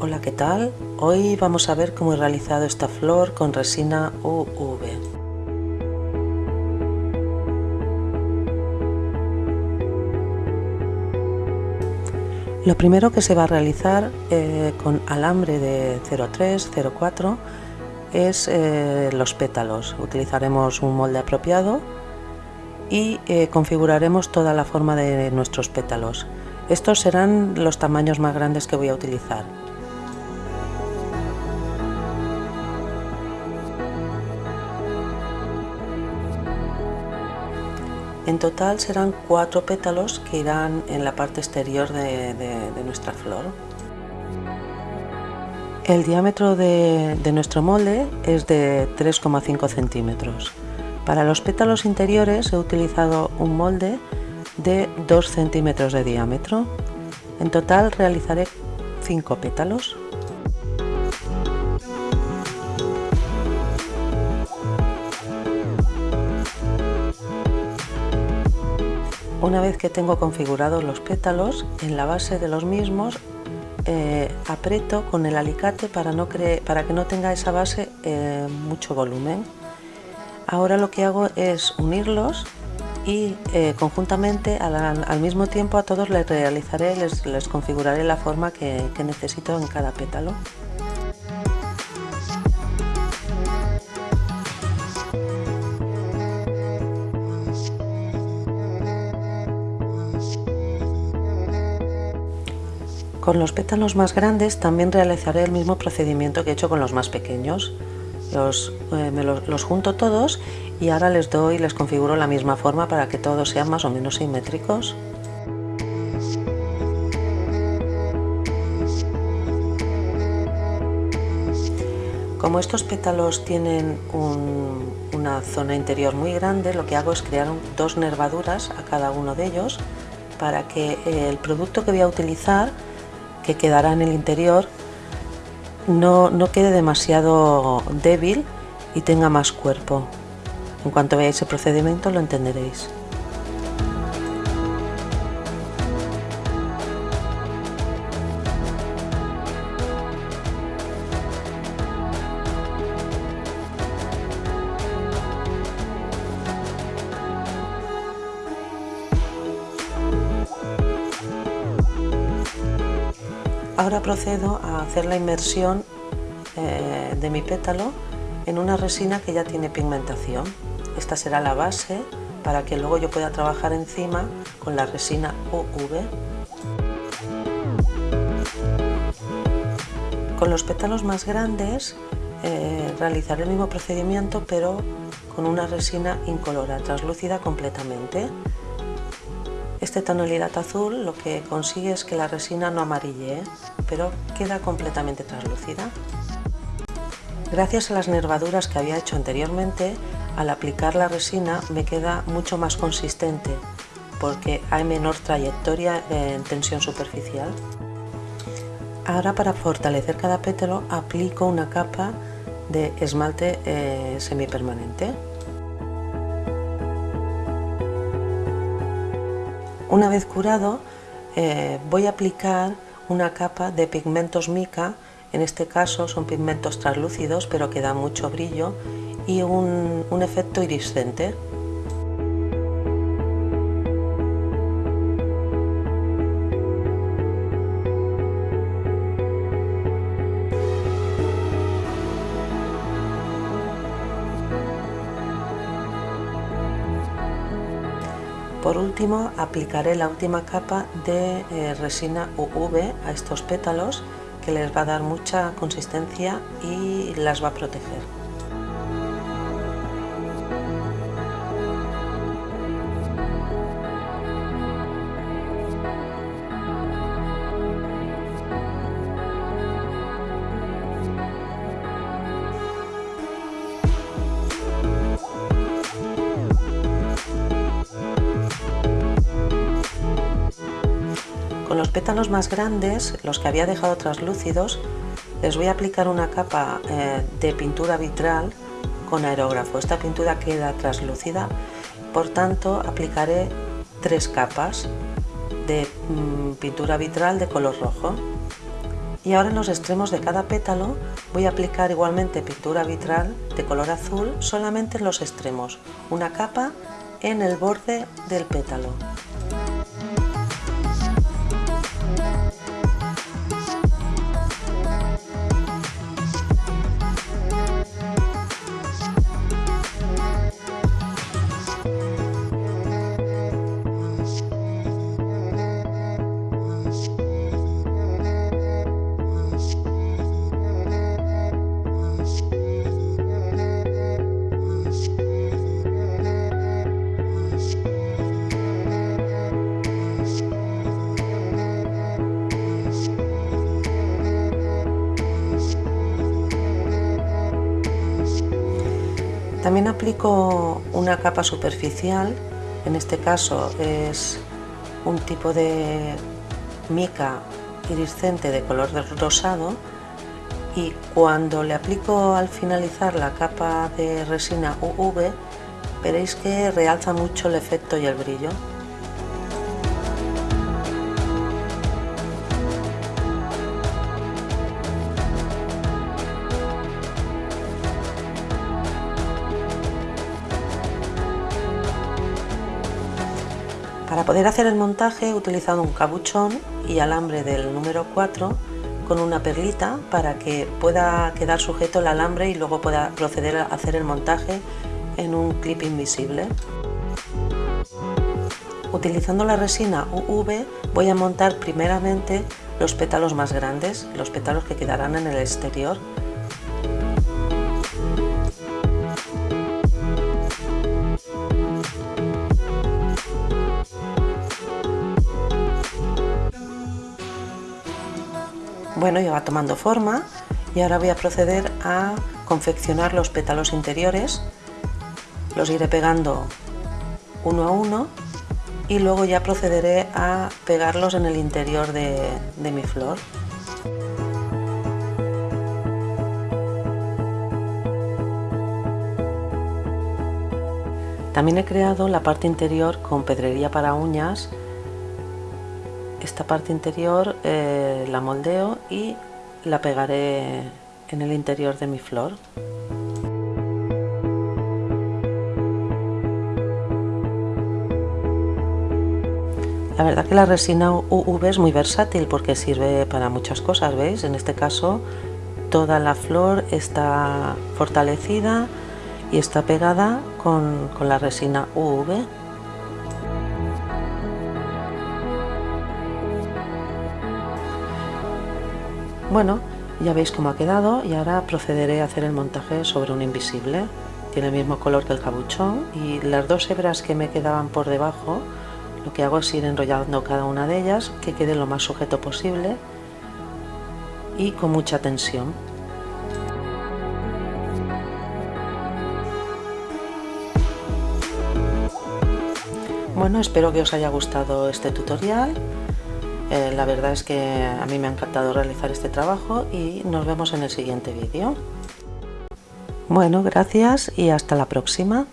Hola, ¿qué tal? Hoy vamos a ver cómo he realizado esta flor con resina UV. Lo primero que se va a realizar eh, con alambre de 03, 04 es eh, los pétalos. Utilizaremos un molde apropiado y eh, configuraremos toda la forma de nuestros pétalos. Estos serán los tamaños más grandes que voy a utilizar. En total serán cuatro pétalos que irán en la parte exterior de, nuestra flor. El diámetro de, de nuestro molde es de 3,5 centímetros. Para los pétalos interiores he utilizado un molde de 2 centímetros de diámetro. En total realizaré 5 pétalos. Una vez que tengo configurados los pétalos, en la base de los mismos eh, aprieto con el alicate para, que no tenga esa base eh, mucho volumen. Ahora lo que hago es unirlos y eh, conjuntamente al, mismo tiempo a todos les realizaré, les, les configuraré la forma que necesito en cada pétalo. Con los pétalos más grandes también realizaré el mismo procedimiento que he hecho con los más pequeños. Los, eh, los, junto todos y ahora les doy les configuro la misma forma para que todos sean más o menos simétricos. Como estos pétalos tienen una zona interior muy grande, lo que hago es crear dos nervaduras a cada uno de ellos para que el producto que voy a utilizar que quedará en el interior no, no quede demasiado débil y tenga más cuerpo. En cuanto veáis el procedimiento lo entenderéis. Ahora procedo a hacer la inmersión eh, de mi pétalo en una resina que ya tiene pigmentación. Esta será la base para que luego yo pueda trabajar encima con la resina UV. Con los pétalos más grandes eh, realizaré el mismo procedimiento pero con una resina incolora, translúcida completamente. Esta tonalidad azul lo que consigue es que la resina no amarille, pero queda completamente translúcida. Gracias a las nervaduras que había hecho anteriormente, al aplicar la resina me queda mucho más consistente porque hay menor trayectoria en tensión superficial. Ahora para fortalecer cada pétalo aplico una capa de esmalte eh, semipermanente. Una vez curado eh, voy a aplicar una capa de pigmentos mica, en este caso son pigmentos translúcidos pero que dan mucho brillo y un, un efecto iriscente. Por último aplicaré la última capa de eh, resina UV a estos pétalos que les va a dar mucha consistencia y las va a proteger. Con los pétalos más grandes, los que había dejado translúcidos, les voy a aplicar una capa eh, de pintura vitral con aerógrafo. Esta pintura queda translúcida, por tanto aplicaré tres capas de mm, pintura vitral de color rojo Y ahora en los extremos de cada pétalo voy a aplicar igualmente pintura vitral de color azul solamente en los extremos, una capa en el borde del pétalo. También aplico una capa superficial, en este caso es un tipo de mica iriscente de color rosado y cuando le aplico al finalizar la capa de resina UV veréis que realza mucho el efecto y el brillo. Para poder hacer el montaje he utilizado un cabuchón y alambre del número 4 con una perlita para que pueda quedar sujeto el alambre y luego pueda proceder a hacer el montaje en un clip invisible. Utilizando la resina UV voy a montar primeramente los pétalos más grandes, los pétalos que quedarán en el exterior Bueno, ya va tomando forma y ahora voy a proceder a confeccionar los pétalos interiores. Los iré pegando uno a uno y luego ya procederé a pegarlos en el interior de, mi flor. También he creado la parte interior con pedrería para uñas esta parte interior eh, la moldeo y la pegaré en el interior de mi flor. La verdad que la resina UV es muy versátil porque sirve para muchas cosas, ¿veis? En este caso toda la flor está fortalecida y está pegada con, con la resina UV. Bueno, ya veis cómo ha quedado y ahora procederé a hacer el montaje sobre un invisible. Tiene el mismo color que el cabuchón y las dos hebras que me quedaban por debajo lo que hago es ir enrollando cada una de ellas que quede lo más sujeto posible y con mucha tensión. Bueno, espero que os haya gustado este tutorial eh, la verdad es que a mí me ha encantado realizar este trabajo y nos vemos en el siguiente vídeo. Bueno, gracias y hasta la próxima.